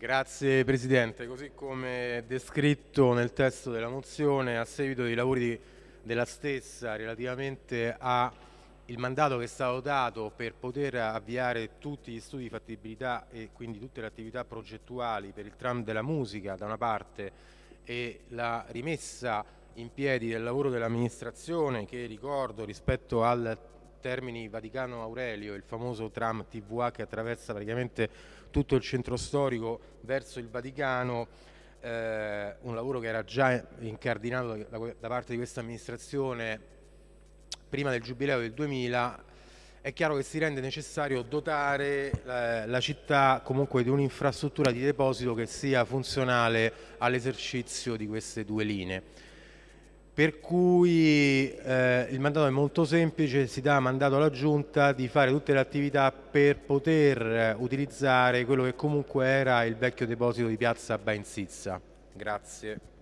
Grazie Presidente, così come descritto nel testo della mozione, a seguito dei lavori della stessa relativamente al mandato che è stato dato per poter avviare tutti gli studi di fattibilità e quindi tutte le attività progettuali per il tram della musica da una parte e la rimessa in piedi del lavoro dell'amministrazione che ricordo rispetto al Termini Vaticano Aurelio, il famoso tram TVA che attraversa praticamente tutto il centro storico verso il Vaticano, eh, un lavoro che era già incardinato da, da parte di questa amministrazione prima del giubileo del 2000 è chiaro che si rende necessario dotare eh, la città comunque di un'infrastruttura di deposito che sia funzionale all'esercizio di queste due linee per cui eh, il mandato è molto semplice, si dà mandato alla Giunta di fare tutte le attività per poter utilizzare quello che comunque era il vecchio deposito di piazza Bainzizza. Grazie.